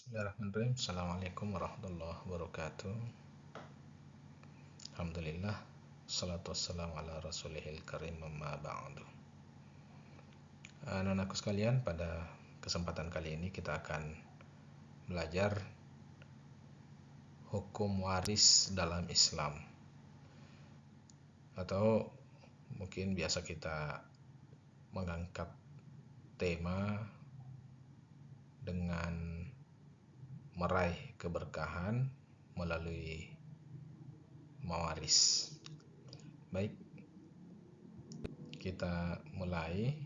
Bismillahirrahmanirrahim. Assalamualaikum warahmatullahi wabarakatuh. Alhamdulillah. Salatu wassalamu ala rasulihil karim amma ba'du. Anak-anakku sekalian, pada kesempatan kali ini kita akan belajar hukum waris dalam Islam. Atau mungkin biasa kita mengangkat tema dengan meraih keberkahan melalui mawaris. Baik, kita mulai.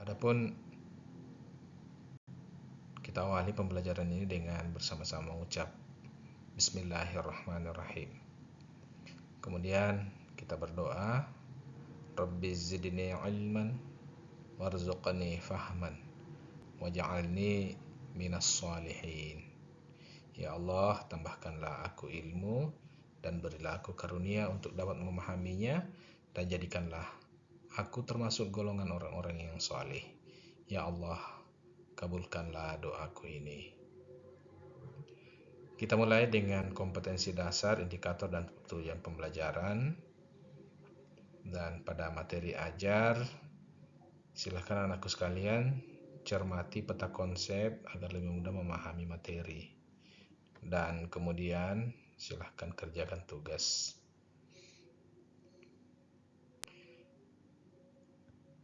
Adapun kita awali pembelajaran ini dengan bersama-sama mengucap Bismillahirrahmanirrahim. Kemudian kita berdoa, Rabbi zidni ilman warzuqni fahman waj'alni minas salihin. Ya Allah, tambahkanlah aku ilmu dan berilah aku karunia untuk dapat memahaminya dan jadikanlah aku termasuk golongan orang-orang yang saleh. Ya Allah, kabulkanlah doaku ini. Kita mulai dengan kompetensi dasar, indikator, dan tujuan pembelajaran. Dan pada materi ajar, silahkan anakku sekalian cermati peta konsep agar lebih mudah memahami materi. Dan kemudian silahkan kerjakan tugas.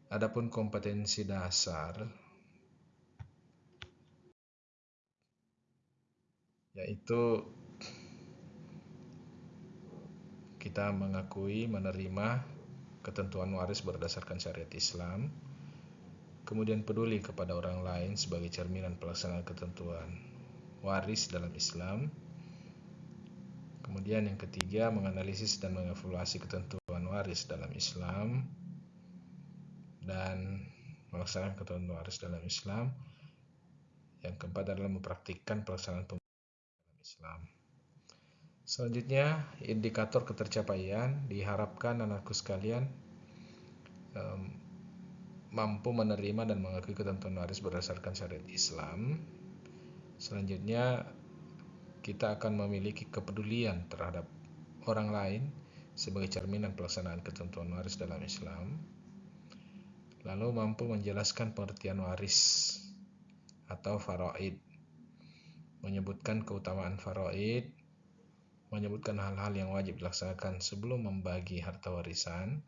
Adapun kompetensi dasar, yaitu kita mengakui menerima ketentuan waris berdasarkan syariat Islam, kemudian peduli kepada orang lain sebagai cerminan pelaksanaan ketentuan waris dalam Islam. Kemudian yang ketiga, menganalisis dan mengevaluasi ketentuan waris dalam Islam dan melaksanakan ketentuan waris dalam Islam. Yang keempat adalah mempraktikkan pelaksanaan Islam. Selanjutnya, indikator ketercapaian diharapkan anakku sekalian um, mampu menerima dan mengakui ketentuan waris berdasarkan syariat Islam. Selanjutnya, kita akan memiliki kepedulian terhadap orang lain sebagai cerminan pelaksanaan ketentuan waris dalam Islam. Lalu mampu menjelaskan pengertian waris atau faraid menyebutkan keutamaan faraid, menyebutkan hal-hal yang wajib dilaksanakan sebelum membagi harta warisan.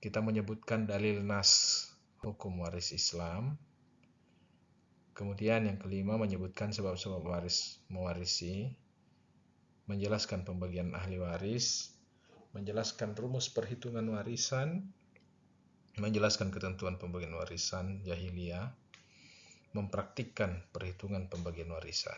Kita menyebutkan dalil nas hukum waris Islam. Kemudian yang kelima menyebutkan sebab-sebab waris mewarisi, menjelaskan pembagian ahli waris, menjelaskan rumus perhitungan warisan, menjelaskan ketentuan pembagian warisan jahiliyah, mempraktikkan perhitungan pembagian warisan.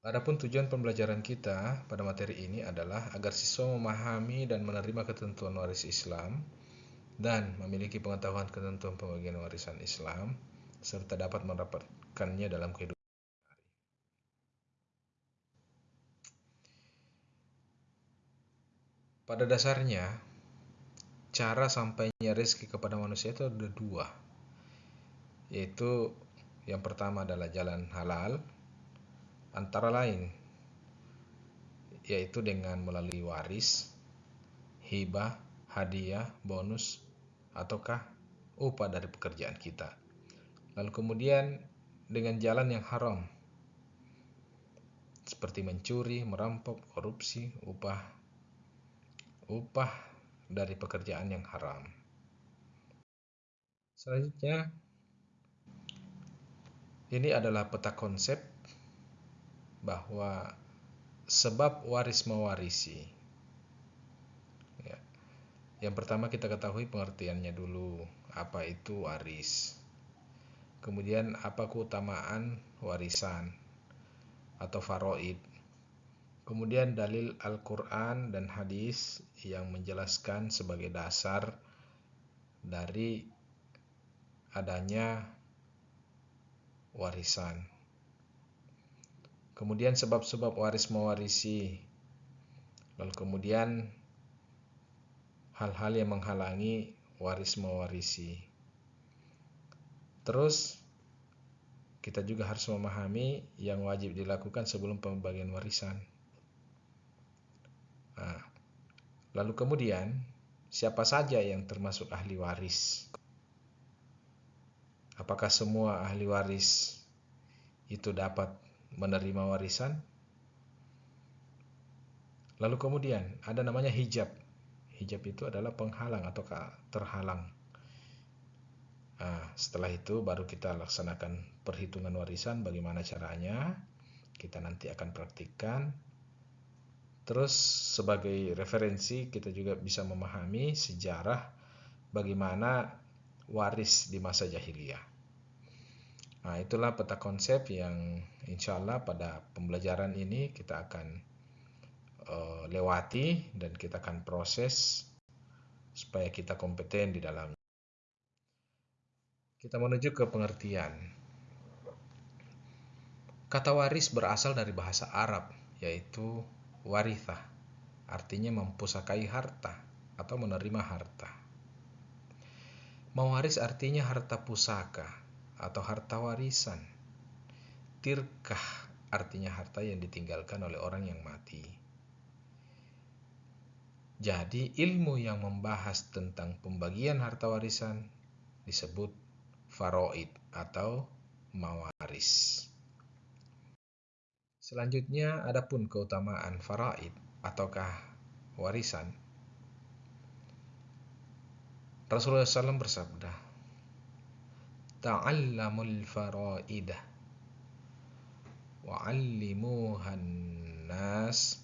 Adapun tujuan pembelajaran kita pada materi ini adalah agar siswa memahami dan menerima ketentuan waris Islam dan memiliki pengetahuan ketentuan pembagian warisan Islam serta dapat mendapatkannya dalam kehidupan Pada dasarnya, cara sampainya rezeki kepada manusia itu ada dua yaitu yang pertama adalah jalan halal antara lain yaitu dengan melalui waris, hibah, hadiah, bonus, ataukah upah dari pekerjaan kita. Lalu kemudian dengan jalan yang haram, seperti mencuri, merampok, korupsi, upah, upah dari pekerjaan yang haram. Selanjutnya, ini adalah peta konsep bahwa sebab waris mewarisi. Ya. Yang pertama kita ketahui pengertiannya dulu, apa itu waris. Kemudian apa keutamaan warisan atau faroid. Kemudian dalil Al-Quran dan hadis yang menjelaskan sebagai dasar dari adanya warisan. Kemudian sebab-sebab waris mewarisi. Lalu kemudian hal-hal yang menghalangi waris mewarisi. Terus kita juga harus memahami yang wajib dilakukan sebelum pembagian warisan. Nah, lalu kemudian siapa saja yang termasuk ahli waris? Apakah semua ahli waris itu dapat menerima warisan? Lalu kemudian ada namanya hijab. Hijab itu adalah penghalang atau terhalang. Nah, setelah itu baru kita laksanakan perhitungan warisan bagaimana caranya. Kita nanti akan praktikkan. Terus sebagai referensi kita juga bisa memahami sejarah bagaimana waris di masa jahiliyah. Nah, itulah peta konsep yang insya Allah pada pembelajaran ini kita akan uh, lewati dan kita akan proses supaya kita kompeten di dalam. Kita menuju ke pengertian. Kata waris berasal dari bahasa Arab, yaitu waritha, artinya mempusakai harta atau menerima harta. Mewaris artinya harta pusaka, atau harta warisan. Tirkah artinya harta yang ditinggalkan oleh orang yang mati. Jadi ilmu yang membahas tentang pembagian harta warisan disebut faroid atau mawaris. Selanjutnya adapun keutamaan faraid ataukah warisan. Rasulullah SAW bersabda, ta'allamul faraidah wa'allimuhan nas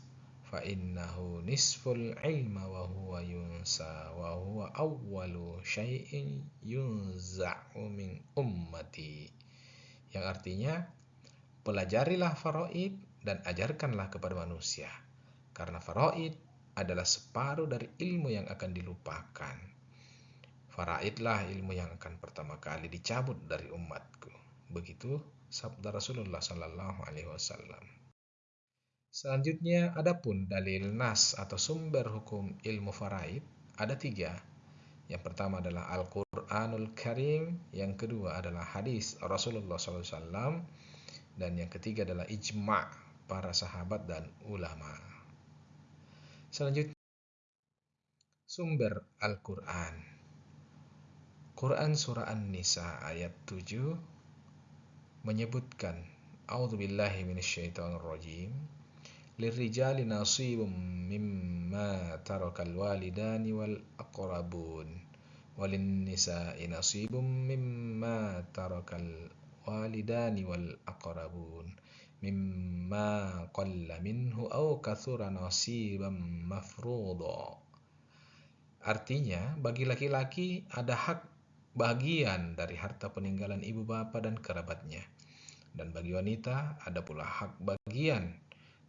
fa innahu nisful ilma wa huwa yunsa wa huwa awwalu syai'in yunza'u min ummati yang artinya pelajarilah faraid dan ajarkanlah kepada manusia. Karena faraid adalah separuh dari ilmu yang akan dilupakan. Faraidlah ilmu yang akan pertama kali dicabut dari umatku. Begitu sabda Rasulullah Sallallahu Alaihi Wasallam. Selanjutnya, adapun dalil nas atau sumber hukum ilmu faraid ada tiga. Yang pertama adalah Al-Quranul Karim, yang kedua adalah hadis Rasulullah SAW, dan yang ketiga adalah ijma' para sahabat dan ulama. Selanjutnya, sumber Al-Quran. Quran Surah An-Nisa ayat 7 menyebutkan A'udzubillahi minasyaitonirrajim Lirrijali nasibum mimma tarakal walidani wal aqrabun. Walin nisa'i nasibum mimma tarakal walidani wal aqrabun. Mimma qalla minhu aw kathura nasiban mafruḍa. Artinya, bagi laki-laki ada hak bagian dari harta peninggalan ibu bapa dan kerabatnya. Dan bagi wanita ada pula hak bagian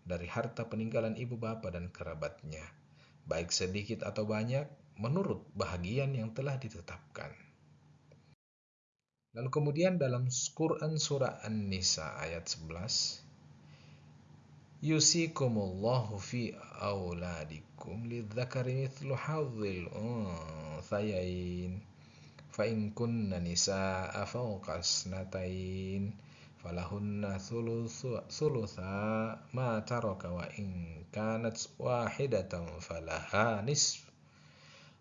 dari harta peninggalan ibu bapa dan kerabatnya, baik sedikit atau banyak menurut bahagian yang telah ditetapkan. Lalu kemudian dalam Quran surah An-Nisa ayat 11 Yusikumullahu fi auladikum lidzakari mithlu hadzil unthayain fa in kunna nisaa fawqa snatain falahunna thulutha ma taraka wa in kanat wahidatan falaha nisf.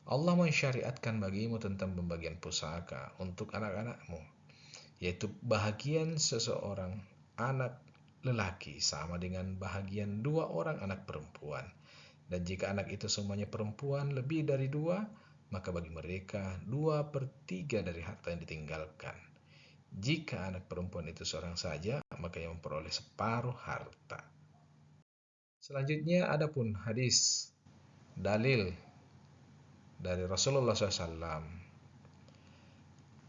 Allah mensyariatkan bagimu tentang pembagian pusaka untuk anak-anakmu yaitu bahagian seseorang anak lelaki sama dengan bahagian dua orang anak perempuan. Dan jika anak itu semuanya perempuan lebih dari dua maka bagi mereka dua per tiga dari harta yang ditinggalkan. Jika anak perempuan itu seorang saja, maka yang memperoleh separuh harta. Selanjutnya ada pun hadis dalil dari Rasulullah SAW.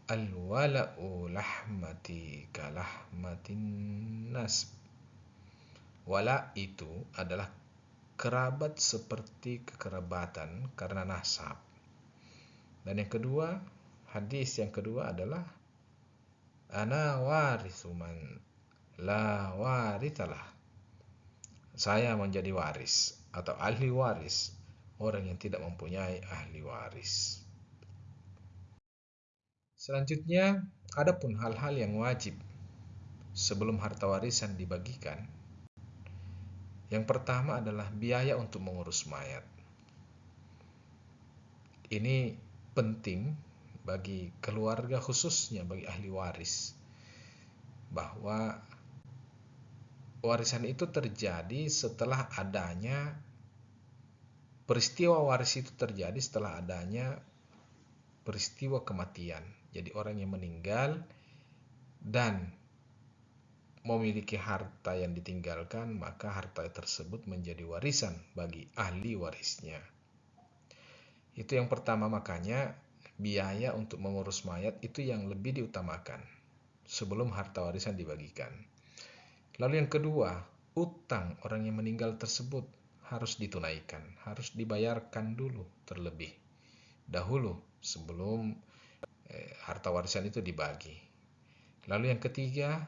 Al-wala'u lahmati kalahmatin nasb. Wala itu adalah kerabat seperti kekerabatan karena nasab. Dan yang kedua, hadis yang kedua adalah ana warithu man la warithalah. saya menjadi waris atau ahli waris orang yang tidak mempunyai ahli waris. Selanjutnya, ada pun hal-hal yang wajib sebelum harta warisan dibagikan. Yang pertama adalah biaya untuk mengurus mayat. Ini penting bagi keluarga khususnya bagi ahli waris bahwa warisan itu terjadi setelah adanya peristiwa waris itu terjadi setelah adanya peristiwa kematian. Jadi orang yang meninggal dan memiliki harta yang ditinggalkan, maka harta tersebut menjadi warisan bagi ahli warisnya. Itu yang pertama makanya biaya untuk mengurus mayat itu yang lebih diutamakan sebelum harta warisan dibagikan. Lalu yang kedua, utang orang yang meninggal tersebut harus ditunaikan, harus dibayarkan dulu terlebih dahulu sebelum eh, harta warisan itu dibagi. Lalu yang ketiga,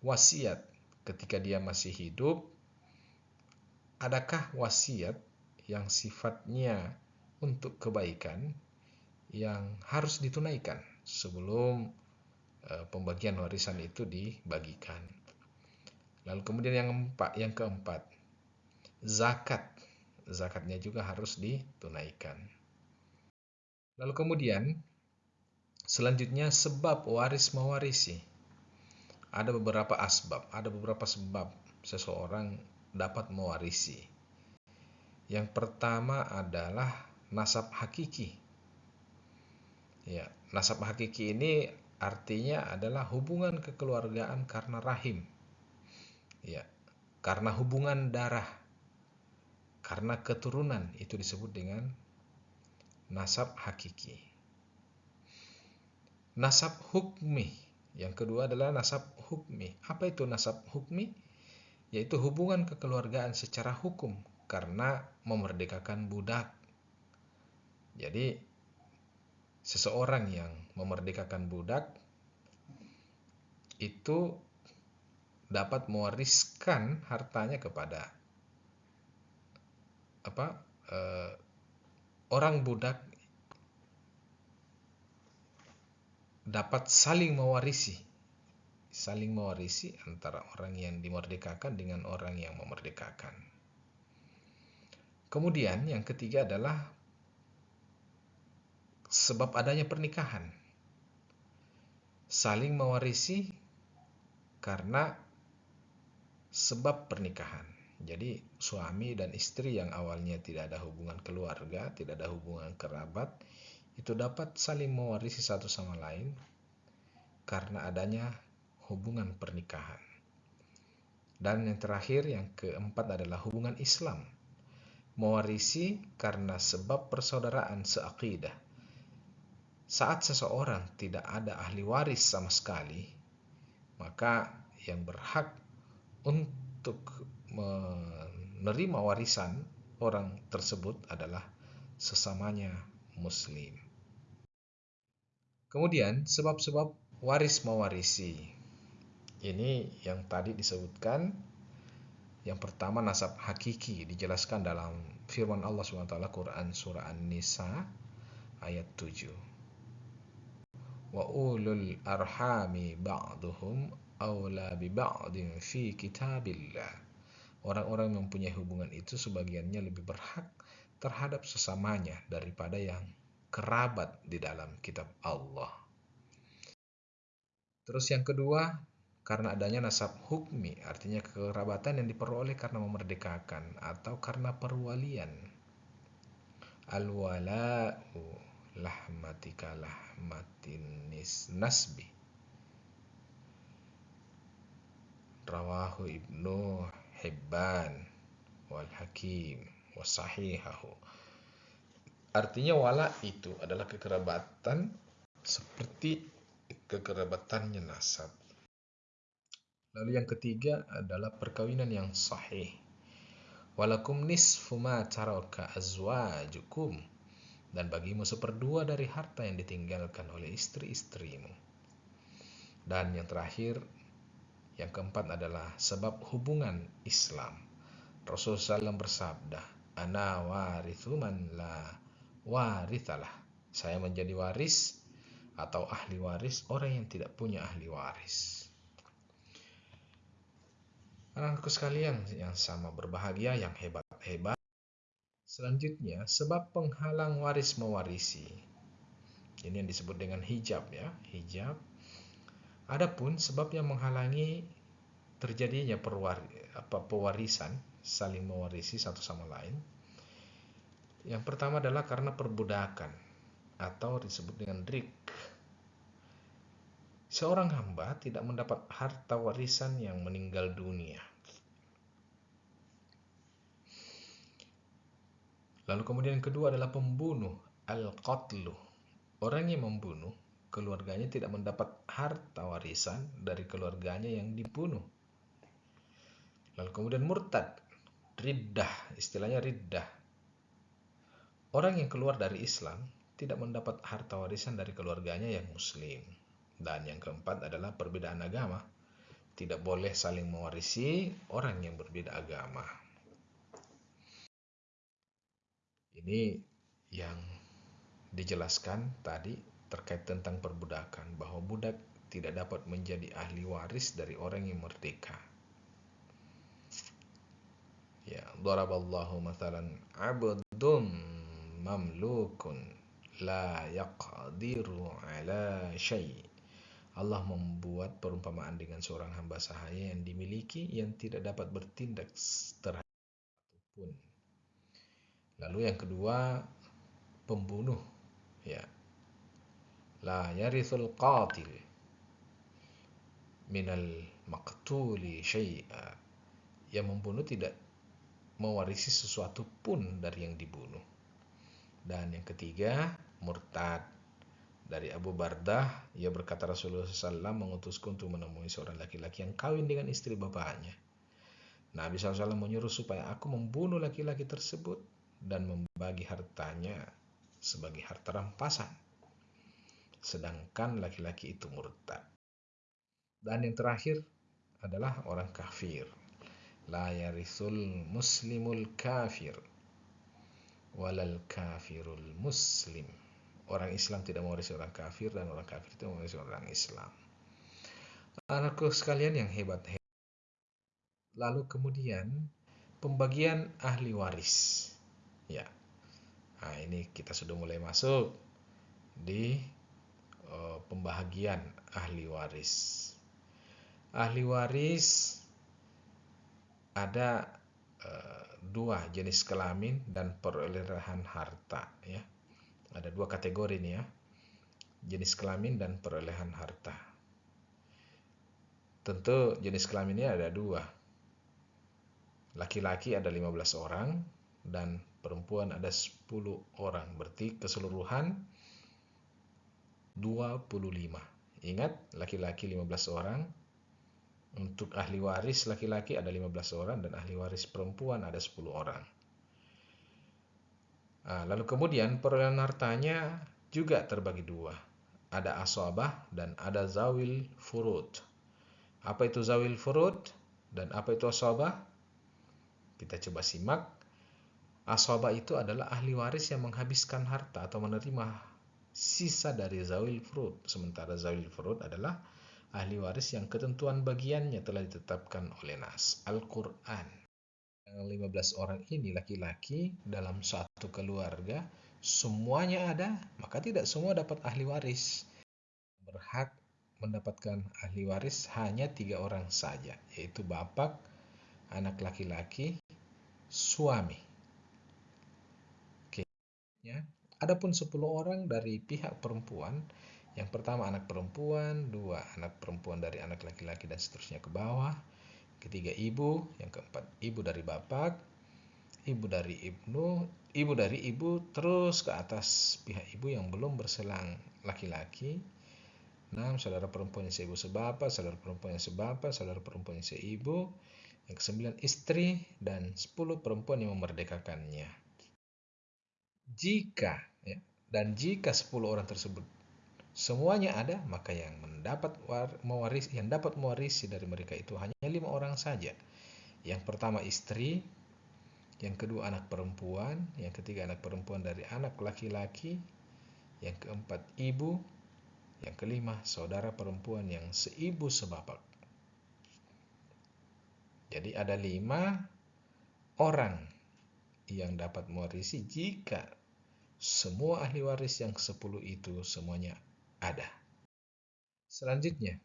wasiat ketika dia masih hidup. Adakah wasiat yang sifatnya untuk kebaikan yang harus ditunaikan sebelum eh, pembagian warisan itu dibagikan? Lalu kemudian yang empat, yang keempat, zakat. Zakatnya juga harus ditunaikan. Lalu kemudian selanjutnya sebab waris mewarisi. Ada beberapa asbab, ada beberapa sebab seseorang dapat mewarisi. Yang pertama adalah nasab hakiki. Ya, nasab hakiki ini artinya adalah hubungan kekeluargaan karena rahim. Ya karena hubungan darah karena keturunan itu disebut dengan nasab hakiki. Nasab hukmi yang kedua adalah nasab hukmi. Apa itu nasab hukmi? Yaitu hubungan kekeluargaan secara hukum karena memerdekakan budak jadi seseorang yang memerdekakan budak itu dapat mewariskan hartanya kepada apa uh, orang budak dapat saling mewarisi saling mewarisi antara orang yang dimerdekakan dengan orang yang memerdekakan. Kemudian yang ketiga adalah sebab adanya pernikahan. Saling mewarisi karena sebab pernikahan. Jadi suami dan istri yang awalnya tidak ada hubungan keluarga, tidak ada hubungan kerabat, itu dapat saling mewarisi satu sama lain karena adanya hubungan pernikahan. Dan yang terakhir, yang keempat adalah hubungan Islam. Mewarisi karena sebab persaudaraan seakidah. Saat seseorang tidak ada ahli waris sama sekali, maka yang berhak untuk menerima warisan orang tersebut adalah sesamanya muslim. Kemudian sebab-sebab waris mewarisi. Ini yang tadi disebutkan yang pertama nasab hakiki dijelaskan dalam firman Allah SWT Quran surah An-Nisa ayat 7. Wa ulul arhami ba'duhum aula bi ba'din fi kitabillah. Orang-orang yang mempunyai hubungan itu sebagiannya lebih berhak terhadap sesamanya daripada yang kerabat di dalam kitab Allah. Terus yang kedua, karena adanya nasab hukmi, artinya kerabatan yang diperoleh karena memerdekakan atau karena perwalian. Al-wala'u lahmatika lahmatin nasbi rawahu ibnu Hibban wal Hakim wasahihahu artinya wala itu adalah kekerabatan seperti kekerabatannya nasab. Lalu yang ketiga adalah perkawinan yang sahih. Walakum nisfu ma taraka azwajukum dan bagimu seperdua dari harta yang ditinggalkan oleh istri-istrimu dan yang terakhir yang keempat adalah sebab hubungan Islam. Rasulullah SAW bersabda, Ana warithu man la warithalah. Saya menjadi waris atau ahli waris orang yang tidak punya ahli waris. Anakku sekalian yang sama berbahagia, yang hebat-hebat. Selanjutnya, sebab penghalang waris mewarisi. Ini yang disebut dengan hijab ya, hijab. Adapun sebab yang menghalangi terjadinya perwar, apa, pewarisan, saling mewarisi satu sama lain. Yang pertama adalah karena perbudakan atau disebut dengan rik. Seorang hamba tidak mendapat harta warisan yang meninggal dunia. Lalu kemudian kedua adalah pembunuh, al-qatlu. Orang yang membunuh, keluarganya tidak mendapat harta warisan dari keluarganya yang dibunuh. Lalu kemudian murtad, riddah, istilahnya riddah. Orang yang keluar dari Islam tidak mendapat harta warisan dari keluarganya yang muslim. Dan yang keempat adalah perbedaan agama. Tidak boleh saling mewarisi orang yang berbeda agama. Ini yang dijelaskan tadi terkait tentang perbudakan bahwa budak tidak dapat menjadi ahli waris dari orang yang merdeka. Ya, daraballahu mathalan 'abdun mamlukun la yaqdiru ala syai' Allah membuat perumpamaan dengan seorang hamba sahaya yang dimiliki yang tidak dapat bertindak terhadap. Lalu yang kedua, pembunuh. Ya. La yarithul qatil minal maqtuli syai'a. Yang membunuh tidak mewarisi sesuatu pun dari yang dibunuh. Dan yang ketiga, murtad dari Abu Bardah, ia berkata Rasulullah SAW mengutusku untuk menemui seorang laki-laki yang kawin dengan istri bapaknya. Nabi SAW menyuruh supaya aku membunuh laki-laki tersebut dan membagi hartanya sebagai harta rampasan. Sedangkan laki-laki itu murtad. Dan yang terakhir adalah orang kafir. La yarithul muslimul kafir walal kafirul muslim orang Islam tidak mewarisi orang kafir dan orang kafir tidak mewarisi orang Islam. Anakku sekalian yang hebat, hebat. Lalu kemudian pembagian ahli waris. Ya. Nah, ini kita sudah mulai masuk di uh, pembahagian ahli waris. Ahli waris ada uh, dua jenis kelamin dan perolehan harta ya ada dua kategori nih ya. Jenis kelamin dan perolehan harta. Tentu jenis kelaminnya ada dua. Laki-laki ada 15 orang dan perempuan ada 10 orang. Berarti keseluruhan 25. Ingat, laki-laki 15 orang. Untuk ahli waris laki-laki ada 15 orang dan ahli waris perempuan ada 10 orang. Nah, lalu kemudian perolehan hartanya juga terbagi dua. Ada aswabah dan ada zawil furud. Apa itu zawil furud dan apa itu aswabah? Kita coba simak. Aswabah itu adalah ahli waris yang menghabiskan harta atau menerima sisa dari zawil furud. Sementara zawil furud adalah ahli waris yang ketentuan bagiannya telah ditetapkan oleh Nas Al-Quran. 15 orang ini laki-laki dalam satu keluarga semuanya ada, maka tidak semua dapat ahli waris. Berhak mendapatkan ahli waris hanya tiga orang saja, yaitu bapak, anak laki-laki, suami. Ya. Adapun 10 orang dari pihak perempuan, yang pertama anak perempuan, dua anak perempuan dari anak laki-laki dan seterusnya ke bawah, ketiga ibu, yang keempat ibu dari bapak, ibu dari ibnu, ibu dari ibu terus ke atas pihak ibu yang belum berselang laki-laki. Enam saudara perempuan yang seibu sebapak, saudara perempuan yang sebapak, saudara perempuan yang seibu. Yang kesembilan istri dan sepuluh perempuan yang memerdekakannya. Jika ya, dan jika sepuluh orang tersebut semuanya ada, maka yang mendapat mewarisi yang dapat mewarisi dari mereka itu hanya lima orang saja. Yang pertama istri, yang kedua anak perempuan, yang ketiga anak perempuan dari anak laki-laki, yang keempat ibu, yang kelima saudara perempuan yang seibu sebapak. Jadi ada lima orang yang dapat mewarisi jika semua ahli waris yang sepuluh itu semuanya ada. Selanjutnya,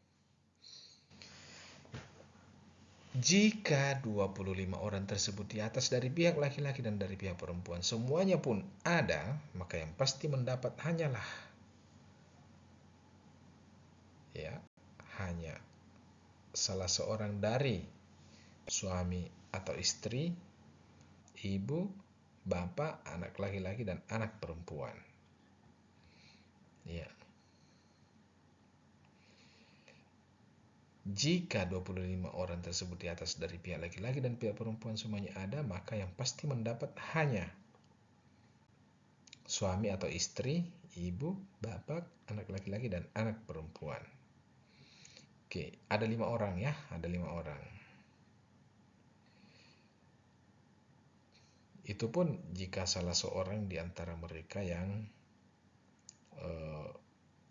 jika 25 orang tersebut di atas dari pihak laki-laki dan dari pihak perempuan semuanya pun ada, maka yang pasti mendapat hanyalah ya, hanya salah seorang dari suami atau istri, ibu, bapak, anak laki-laki dan anak perempuan. Ya. Jika 25 orang tersebut di atas dari pihak laki-laki dan pihak perempuan semuanya ada, maka yang pasti mendapat hanya suami atau istri, ibu, bapak, anak laki-laki, dan anak perempuan. Oke, ada lima orang ya, ada lima orang. Itu pun jika salah seorang di antara mereka yang uh,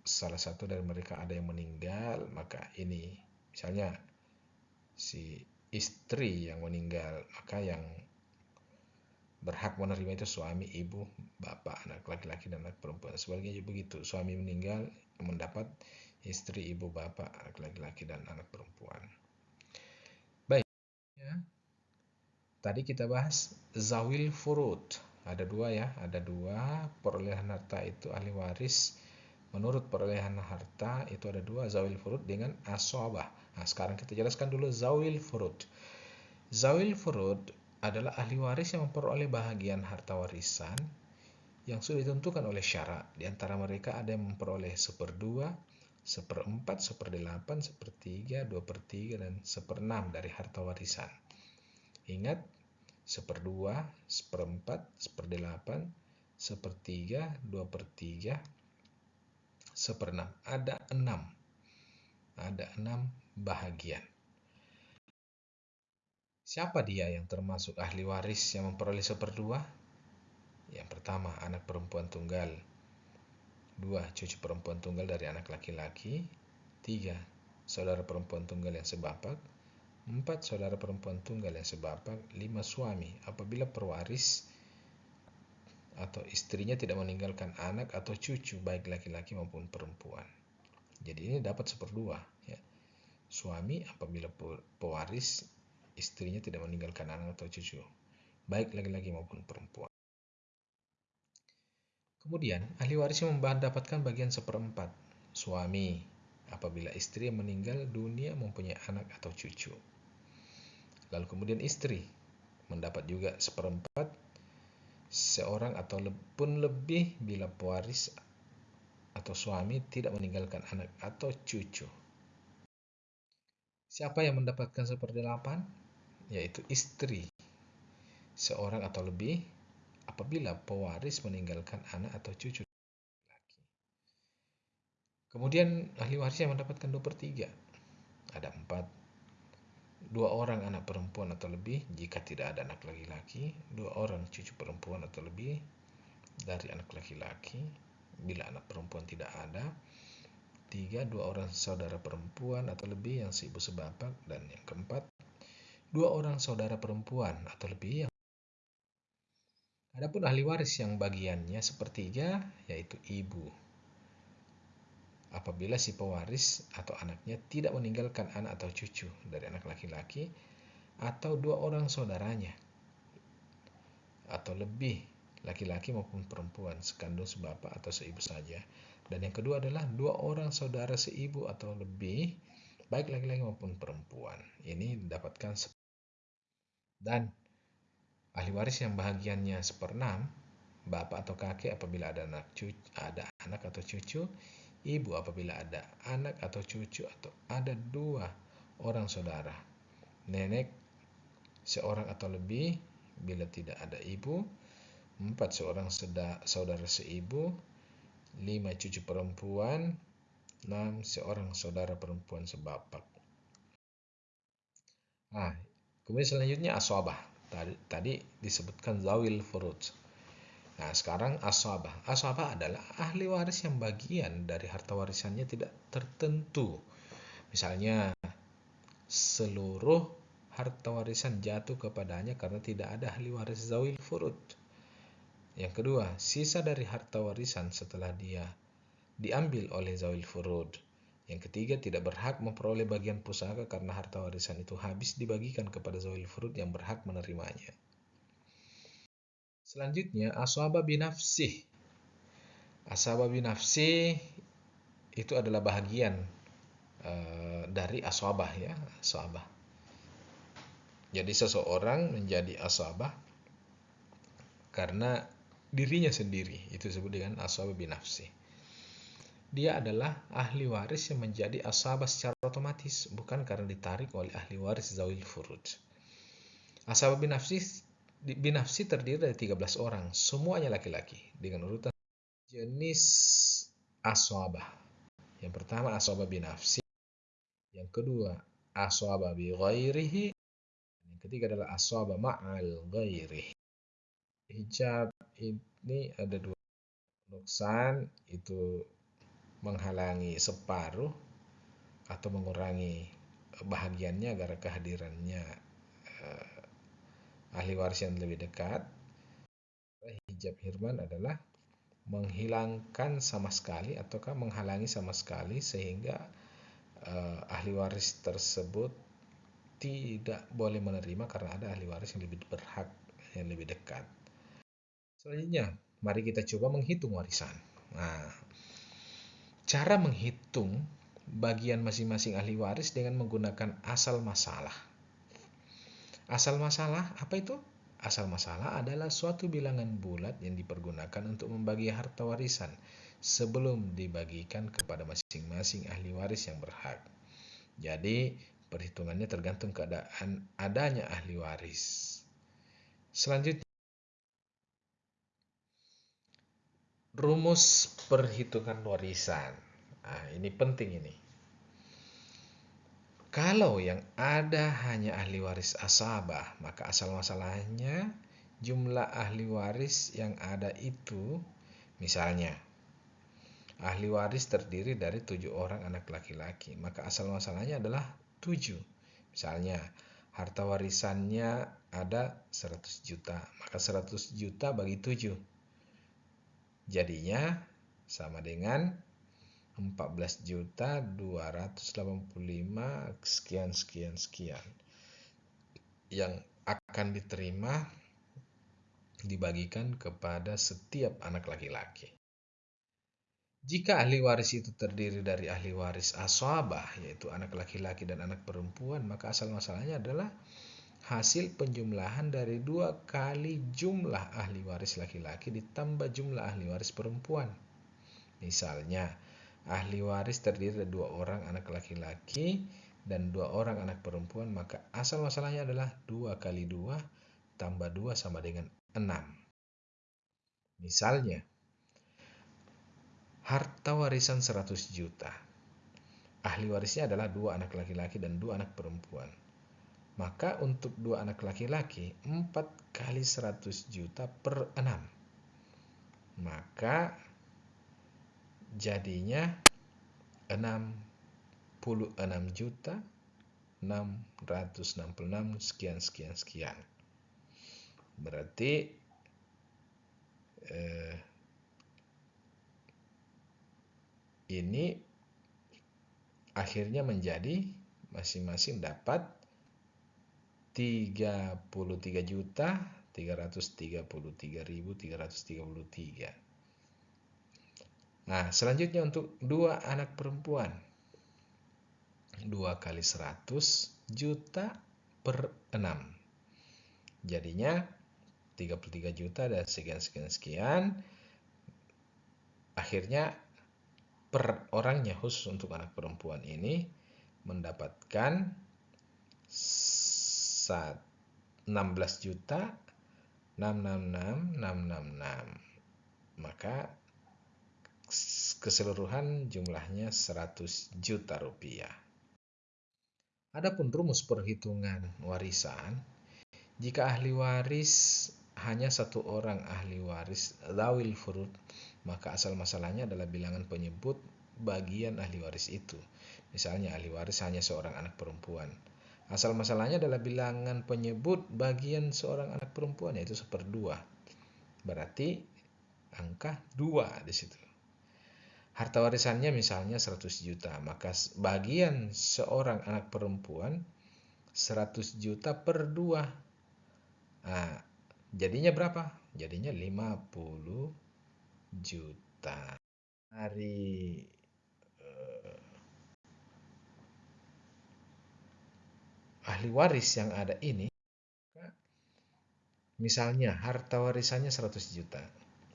salah satu dari mereka ada yang meninggal, maka ini misalnya si istri yang meninggal maka yang berhak menerima itu suami, ibu, bapak, anak laki-laki dan anak perempuan. Sebaliknya juga begitu, suami meninggal mendapat istri, ibu, bapak, anak laki-laki dan anak perempuan. Baik. Ya. Tadi kita bahas zawil furud. Ada dua ya, ada dua perolehan harta itu ahli waris Menurut perolehan harta itu ada dua zawil furud dengan asobah. Nah, sekarang kita jelaskan dulu zawil furud. Zawil furud adalah ahli waris yang memperoleh bahagian harta warisan yang sudah ditentukan oleh syarak. Di antara mereka ada yang memperoleh seperdua, seperempat, seperdelapan, sepertiga, dua per tiga, dan seperenam dari harta warisan. Ingat, seperdua, seperempat, seperdelapan, sepertiga, dua per tiga, seperenam. Ada enam. Ada enam bahagian. Siapa dia yang termasuk ahli waris yang memperoleh seperdua? Yang pertama, anak perempuan tunggal. Dua, cucu perempuan tunggal dari anak laki-laki. Tiga, saudara perempuan tunggal yang sebapak. Empat, saudara perempuan tunggal yang sebapak. Lima, suami. Apabila perwaris atau istrinya tidak meninggalkan anak atau cucu baik laki-laki maupun perempuan. Jadi ini dapat seperdua. Ya. Suami apabila pewaris istrinya tidak meninggalkan anak atau cucu baik laki-laki maupun perempuan. Kemudian ahli waris mendapatkan bagian seperempat suami apabila istri meninggal dunia mempunyai anak atau cucu. Lalu kemudian istri mendapat juga seperempat seorang atau pun lebih bila pewaris atau suami tidak meninggalkan anak atau cucu. Siapa yang mendapatkan seperdelapan? Yaitu istri seorang atau lebih apabila pewaris meninggalkan anak atau cucu. Kemudian ahli waris yang mendapatkan dua per tiga. Ada empat dua orang anak perempuan atau lebih jika tidak ada anak laki-laki, dua orang cucu perempuan atau lebih dari anak laki-laki bila anak perempuan tidak ada, tiga dua orang saudara perempuan atau lebih yang seibu sebapak dan yang keempat dua orang saudara perempuan atau lebih yang Adapun ahli waris yang bagiannya sepertiga yaitu ibu apabila si pewaris atau anaknya tidak meninggalkan anak atau cucu dari anak laki-laki atau dua orang saudaranya atau lebih laki-laki maupun perempuan sekandung sebapak atau seibu saja. Dan yang kedua adalah dua orang saudara seibu atau lebih baik laki-laki maupun perempuan. Ini didapatkan dan ahli waris yang bahagiannya seperenam bapak atau kakek apabila ada anak cucu, ada anak atau cucu ibu apabila ada anak atau cucu atau ada dua orang saudara, nenek seorang atau lebih bila tidak ada ibu, empat seorang saudara seibu, lima cucu perempuan, enam seorang saudara perempuan sebapak. Nah, kemudian selanjutnya asobah. Tadi, tadi disebutkan zawil furud. Nah, sekarang aswabah. Aswabah adalah ahli waris yang bagian dari harta warisannya tidak tertentu. Misalnya, seluruh harta warisan jatuh kepadanya karena tidak ada ahli waris zawil furud. Yang kedua, sisa dari harta warisan setelah dia diambil oleh zawil furud. Yang ketiga, tidak berhak memperoleh bagian pusaka karena harta warisan itu habis dibagikan kepada zawil furud yang berhak menerimanya. Selanjutnya aswaba binafsih. Aswaba binafsih itu adalah bahagian uh, dari aswabah ya, aswabah. Jadi seseorang menjadi aswabah karena dirinya sendiri. Itu disebut dengan aswabah binafsih. Dia adalah ahli waris yang menjadi aswabah secara otomatis, bukan karena ditarik oleh ahli waris zawil furud. Aswabah binafsih binafsi terdiri dari 13 orang, semuanya laki-laki dengan urutan jenis aswabah. Yang pertama aswabah binafsi, yang kedua aswabah bi ghairihi, yang ketiga adalah aswabah ma'al ghairihi. Hijab ini ada dua nuksan itu menghalangi separuh atau mengurangi bahagiannya agar kehadirannya eh, ahli waris yang lebih dekat, hijab hirman adalah menghilangkan sama sekali ataukah menghalangi sama sekali sehingga uh, ahli waris tersebut tidak boleh menerima karena ada ahli waris yang lebih berhak yang lebih dekat. Selanjutnya, mari kita coba menghitung warisan. Nah, cara menghitung bagian masing-masing ahli waris dengan menggunakan asal masalah. Asal masalah apa itu? Asal masalah adalah suatu bilangan bulat yang dipergunakan untuk membagi harta warisan sebelum dibagikan kepada masing-masing ahli waris yang berhak. Jadi, perhitungannya tergantung keadaan adanya ahli waris. Selanjutnya, rumus perhitungan warisan. Nah, ini penting ini. Kalau yang ada hanya ahli waris asabah, maka asal masalahnya jumlah ahli waris yang ada itu, misalnya, ahli waris terdiri dari tujuh orang anak laki-laki, maka asal masalahnya adalah tujuh. Misalnya, harta warisannya ada 100 juta, maka 100 juta bagi tujuh. Jadinya sama dengan 14 juta 285 sekian sekian sekian yang akan diterima dibagikan kepada setiap anak laki-laki. Jika ahli waris itu terdiri dari ahli waris aswabah, yaitu anak laki-laki dan anak perempuan, maka asal masalahnya adalah hasil penjumlahan dari dua kali jumlah ahli waris laki-laki ditambah jumlah ahli waris perempuan. Misalnya, ahli waris terdiri dari dua orang anak laki-laki dan dua orang anak perempuan, maka asal masalahnya adalah dua kali dua tambah dua sama dengan enam. Misalnya, harta warisan 100 juta. Ahli warisnya adalah dua anak laki-laki dan dua anak perempuan. Maka untuk dua anak laki-laki, 4 kali 100 juta per 6. Maka jadinya 66 juta 666 sekian sekian sekian. Berarti eh, ini akhirnya menjadi masing-masing dapat 33 juta 333.333 Nah, selanjutnya untuk dua anak perempuan. dua kali 100 juta per 6. Jadinya 33 juta dan sekian-sekian-sekian. Akhirnya per orangnya khusus untuk anak perempuan ini mendapatkan 16 juta 666 666 maka keseluruhan jumlahnya 100 juta rupiah. Adapun rumus perhitungan warisan, Jika ahli waris hanya satu orang ahli waris zawil furud, maka asal masalahnya adalah bilangan penyebut bagian ahli waris itu. Misalnya ahli waris hanya seorang anak perempuan. Asal masalahnya adalah bilangan penyebut bagian seorang anak perempuan yaitu seperdua. Berarti angka dua di situ. Harta warisannya misalnya 100 juta, maka bagian seorang anak perempuan 100 juta per dua. Nah, jadinya berapa? Jadinya 50 juta. Hari ahli waris yang ada ini, misalnya harta warisannya 100 juta,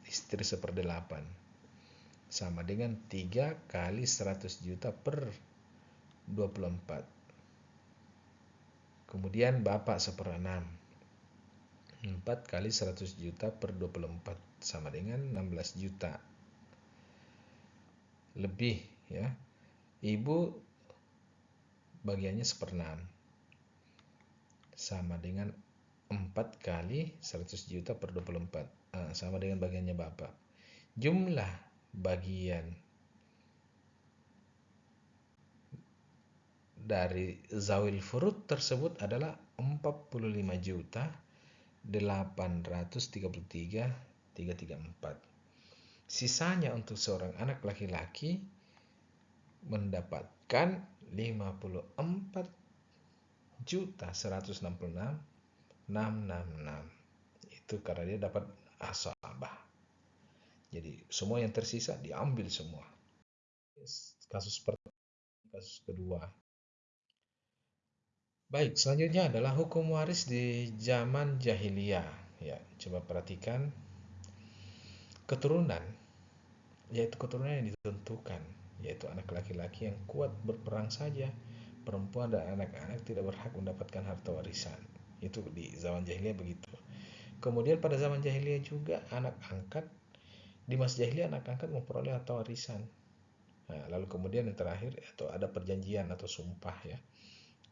istri seperdelapan, sama dengan 3 kali 100 juta per 24. Kemudian bapak seperenam, 4 kali 100 juta per 24, sama dengan 16 juta. Lebih ya, ibu bagiannya seperenam, sama dengan 4 kali 100 juta per 24 nah, sama dengan bagiannya Bapak. Jumlah bagian dari zawil furud tersebut adalah 45 juta 833 334 sisanya untuk seorang anak laki-laki mendapatkan 54 juta 166 666 itu karena dia dapat asabah jadi semua yang tersisa diambil semua kasus pertama kasus kedua baik selanjutnya adalah hukum waris di zaman jahiliyah ya coba perhatikan keturunan yaitu keturunan yang ditentukan yaitu anak laki-laki yang kuat berperang saja perempuan dan anak-anak tidak berhak mendapatkan harta warisan. Itu di zaman jahiliyah begitu. Kemudian pada zaman jahiliyah juga anak angkat di masa jahiliyah anak angkat memperoleh harta warisan. Nah, lalu kemudian yang terakhir atau ada perjanjian atau sumpah ya.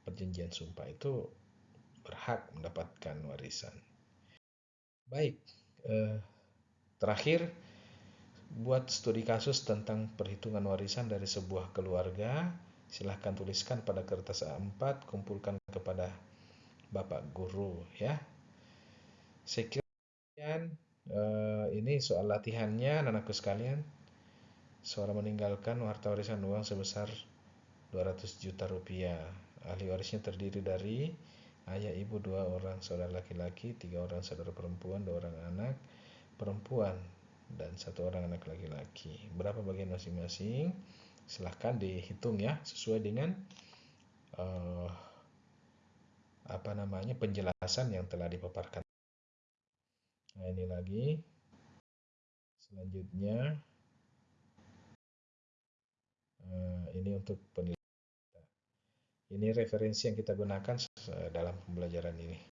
Perjanjian sumpah itu berhak mendapatkan warisan. Baik, eh, terakhir buat studi kasus tentang perhitungan warisan dari sebuah keluarga silahkan tuliskan pada kertas A4 kumpulkan kepada Bapak Guru ya sekian uh, ini soal latihannya anakku sekalian. Seorang meninggalkan harta warisan uang sebesar 200 juta rupiah. Ahli warisnya terdiri dari ayah ibu dua orang saudara laki-laki tiga orang saudara perempuan dua orang anak perempuan dan satu orang anak laki-laki. Berapa bagian masing-masing? Silahkan dihitung ya sesuai dengan uh, apa namanya penjelasan yang telah dipaparkan. Nah ini lagi selanjutnya uh, ini untuk penilaian. Ini referensi yang kita gunakan dalam pembelajaran ini.